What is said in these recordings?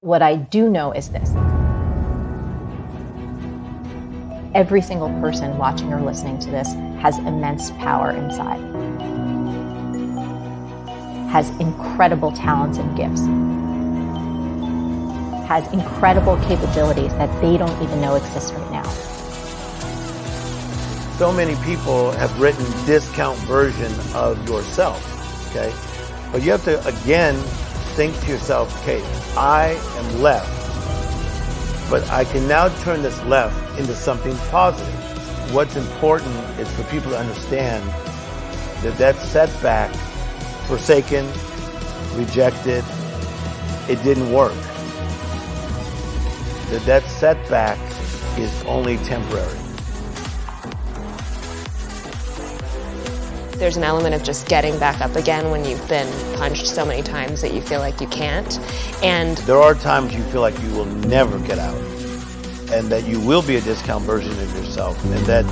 What I do know is this. Every single person watching or listening to this has immense power inside, has incredible talents and gifts, has incredible capabilities that they don't even know exist right now. So many people have written discount version of yourself, okay? But you have to, again, think to yourself, okay, I am left, but I can now turn this left into something positive. What's important is for people to understand that that setback, forsaken, rejected, it didn't work. That that setback is only temporary. There's an element of just getting back up again when you've been punched so many times that you feel like you can't. And there are times you feel like you will never get out and that you will be a discount version of yourself and that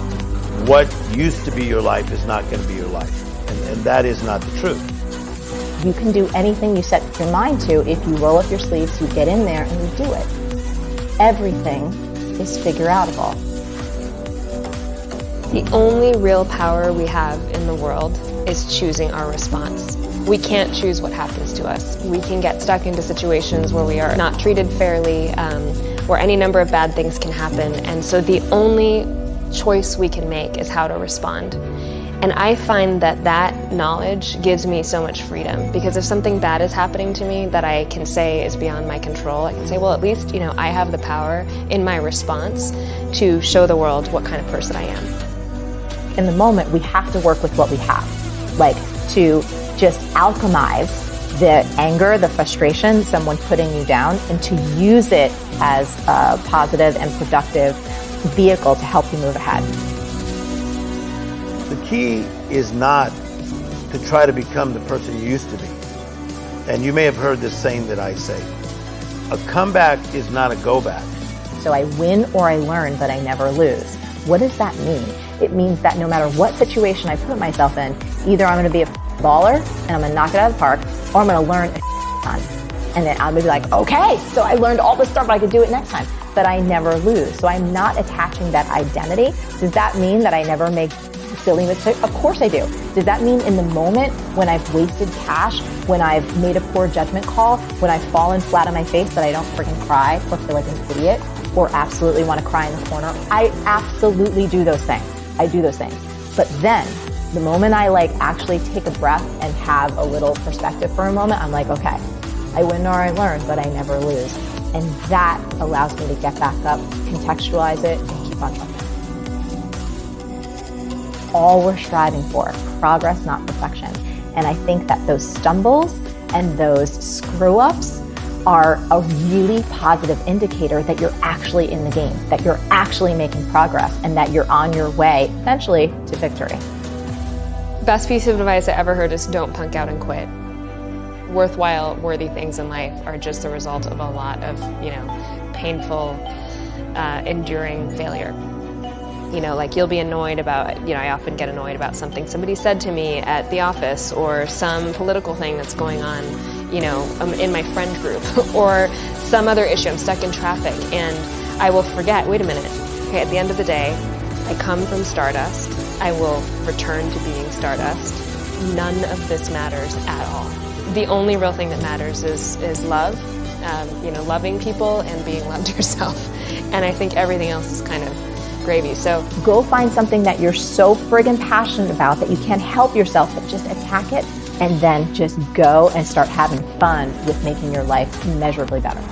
what used to be your life is not going to be your life. And, and that is not the truth. You can do anything you set your mind to if you roll up your sleeves, you get in there and you do it. Everything is figure outable. The only real power we have in the world is choosing our response. We can't choose what happens to us. We can get stuck into situations where we are not treated fairly, um, where any number of bad things can happen, and so the only choice we can make is how to respond. And I find that that knowledge gives me so much freedom because if something bad is happening to me that I can say is beyond my control, I can say, well, at least, you know, I have the power in my response to show the world what kind of person I am in the moment, we have to work with what we have. Like to just alchemize the anger, the frustration, someone putting you down, and to use it as a positive and productive vehicle to help you move ahead. The key is not to try to become the person you used to be. And you may have heard this saying that I say. A comeback is not a go back. So I win or I learn, but I never lose. What does that mean? It means that no matter what situation I put myself in, either I'm going to be a baller and I'm going to knock it out of the park, or I'm going to learn a ton. And then I'm going to be like, okay, so I learned all this stuff, but I could do it next time. But I never lose. So I'm not attaching that identity. Does that mean that I never make silly mistakes? Of course I do. Does that mean in the moment when I've wasted cash, when I've made a poor judgment call, when I've fallen flat on my face that I don't freaking cry or feel like an idiot or absolutely want to cry in the corner? I absolutely do those things. I do those things. But then the moment I like actually take a breath and have a little perspective for a moment, I'm like, okay, I win or I learn, but I never lose. And that allows me to get back up, contextualize it, and keep on trucking. All we're striving for, progress, not perfection. And I think that those stumbles and those screw ups are a really positive indicator that you're actually in the game, that you're actually making progress, and that you're on your way eventually to victory. Best piece of advice I ever heard is don't punk out and quit. Worthwhile, worthy things in life are just the result of a lot of, you know, painful, uh, enduring failure. You know, like you'll be annoyed about, you know, I often get annoyed about something somebody said to me at the office or some political thing that's going on you know, um, in my friend group or some other issue. I'm stuck in traffic and I will forget, wait a minute, okay, at the end of the day, I come from Stardust. I will return to being Stardust. None of this matters at all. The only real thing that matters is, is love, um, you know, loving people and being loved yourself. And I think everything else is kind of gravy. So go find something that you're so friggin' passionate about that you can't help yourself but just attack it and then just go and start having fun with making your life measurably better.